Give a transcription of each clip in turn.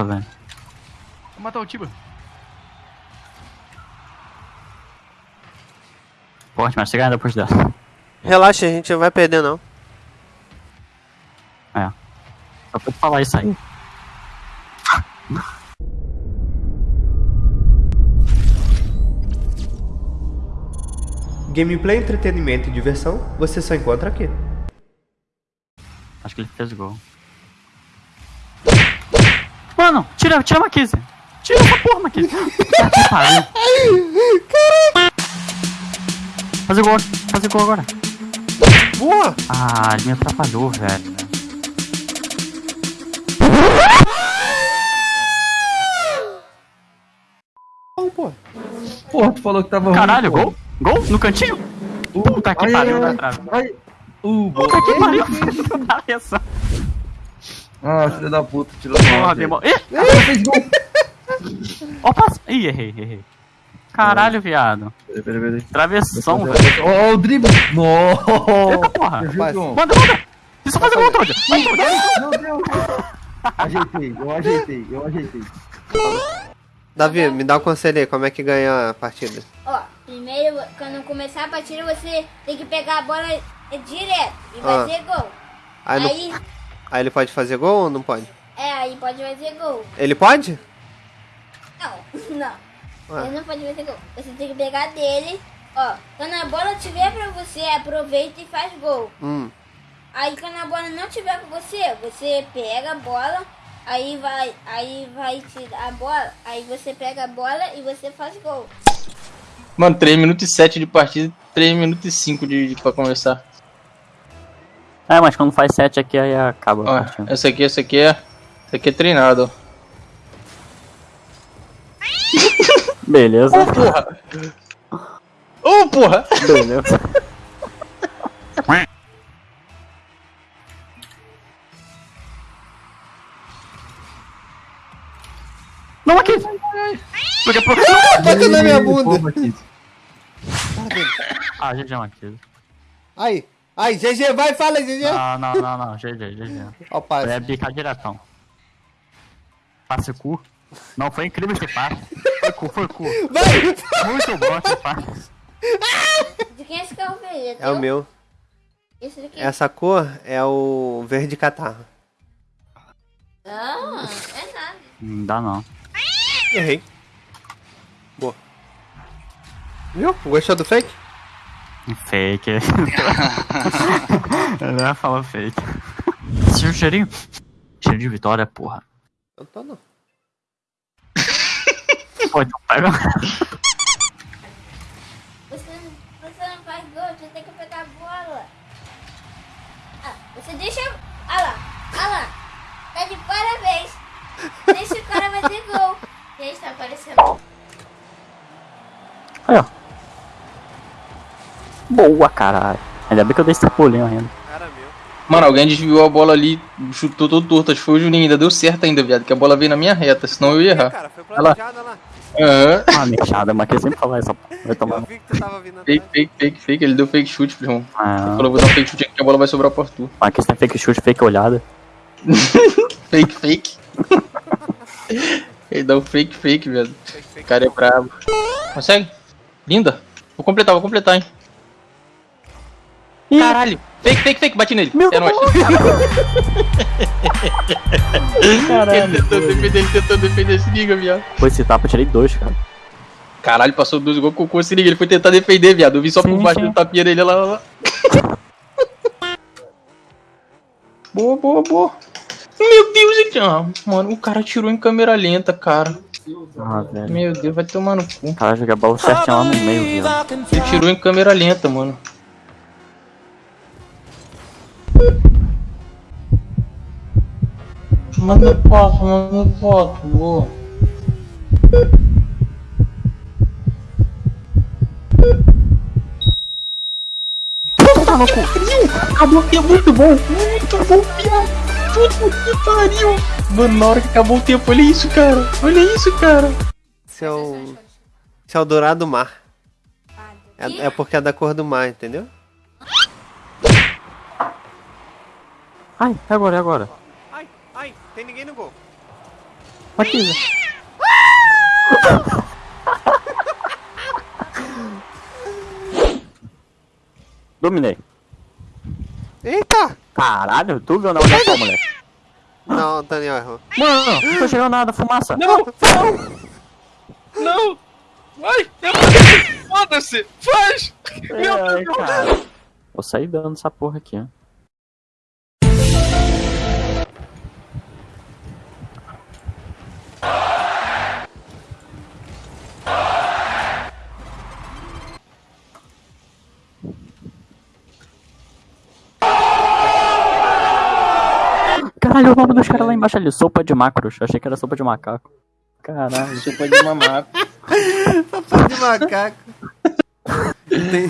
Tô vendo. Vou matar o Tiba. Forte, mas você ganha depois dela. Relaxa, a gente não vai perder não. É. Só pra falar isso aí. Gameplay, entretenimento e diversão, você só encontra aqui. Acho que ele fez gol. Mano, tira, tira a Marquise. Tira essa porra, Marquise. Puta que pariu. Fazer gol, fazer gol agora. Boa! Ah, ele me atrapalhou, velho. Pô. Porra, tu falou que tava Caralho, ruim, gol? Gol? No cantinho? pô. Puta que Ai, pariu, ai, na ai, trave. ai. Uh, boa. Puta que pariu. Olha só. Ah, filho da puta, tirou aí. demora. Ih, Ela fez gol. ó, passo. Ih, errei, errei. Caralho, viado. Peraí, peraí, peraí. Travessão, velho. Ó, o drible. Nossa. Eita porra. Manda, manda. Isso fazer gol, Todd. Meu Deus. Ajeitei, eu ajeitei, eu ajeitei. Davi, me dá um conselho aí, como é que ganha a partida? Ó, primeiro, quando começar a partida, você tem que pegar a bola direto e Ah. fazer gol. Aí, Aí, aí ele pode fazer gol ou não pode? é, aí pode fazer gol. Ele pode? Não, não. Ué. Ele não pode fazer gol. Você tem que pegar dele. Ó, quando a bola tiver pra você, aproveita e faz gol. Hum. Aí quando a bola não tiver com você, você pega a bola, aí vai, aí vai tirar a bola, aí você pega a bola e você faz gol. Mano, 3 minutos e 7 de partida, 3 minutos e 5 de, de, pra começar. É, mas quando faz 7 aqui, aí acaba a Ó, partida. essa aqui, essa aqui é. Essa aqui é treinado. Beleza. Porra! Ô, porra! Beleza. Não, aqui! Daqui a pouco. Bota na minha bunda. Aqui. Ah, GG, Marquinhos. Aí. Aí, GG, vai, fala, GG. Não, não, não, não. GG, GG. Ó passe. É bicar diretão. Passe cu. Não, foi incrível esse passe. Foi cu, foi cu. Vai! Muito bom esse passe. De quem é esse carro verde? É o meu. Esse daqui? Essa cor é o verde catarro. Não, é nada. Não dá não. Errei. Boa. Viu? Gostou do fake? Fake. Ele ia falar fake. Sentiu o cheirinho? Cheiro de vitória, porra. Eu tô não. Pô, então pega. Você, você não faz gol, você tem que pegar a bola. Ah, você deixa. Ah lá, ah lá. Tá de parabéns. Deixa o cara fazer gol. Gente, tá aparecendo. Aí, ó. Boa, caralho. Ainda bem que eu dei esse pulinho ainda. Cara meu. Mano, alguém desviou a bola ali, chutou todo torto. Acho que foi o Juninho, ainda deu certo ainda, viado. Que a bola veio na minha reta, senão eu ia errar. Cara, foi Olha lá. Aham. Ah, mexada, mas que sempre falar essa. Vai tomar Eu vi que tu tava vindo Fake, fake, fake, fake. Ele deu fake chute, irmão. Ah, Falou, vou dar um fake chute aqui que a bola vai sobrar pra tu. mas que tem fake chute, fake olhada. Fake, fake. Ele dá um fake, fake, viado. Fake, fake. O cara é brabo. Consegue? Linda. Vou completar, vou completar, hein. Caralho. Fake, fake, fake. Bate nele. Meu é nóis. Caralho. Ele tentou defender, ele tentou defender. Se liga, viado. Foi esse tapa, eu tirei dois, cara. Caralho, passou dois gols com o Se liga, ele foi tentar defender, viado. Eu vi só Sim, por baixo sim. do tapinha dele, lá, lá, lá. boa, boa, boa. Meu Deus, gente. Ah, mano, o cara tirou em câmera lenta, cara. Ah, velho. Meu Deus, vai tomar no cu. O cara joga a bola certinho lá no meio, viu? Ele tirou em câmera lenta, mano. Manda foto, manda foto, boa. Acabou que é muito bom, muito bom, viado. Puta que pariu. Mano, na hora que acabou o tempo, olha isso, cara. Olha isso, cara. Esse é o. Esse é o dourado mar. É, é porque é da cor do mar, entendeu? Ai, é agora, é agora. Ai, ai, tem ninguém no gol. Aqui. Dominei. Eita! Caralho, tu viu na só, moleque. Não, Daniel errou. Mano, não tô chegando nada, fumaça. Não! Não! Não! Vai! Foda-se! Faz! Meu Deus! cara. Vou sair dando essa porra aqui, ó. Caralho, o nome dos caras lá embaixo ali, sopa de macros. Achei que era sopa de macaco. Caralho. Sopa de mamaco. Sopa de macaco. Tem-.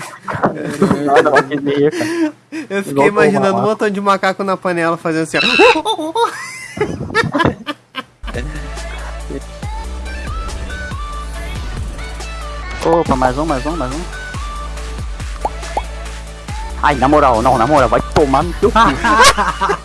Eu fiquei imaginando um montão de macaco na panela fazendo assim, ó. Opa, mais um, mais um, mais um. Ai, na moral, não, na moral, vai tomar no teu cu.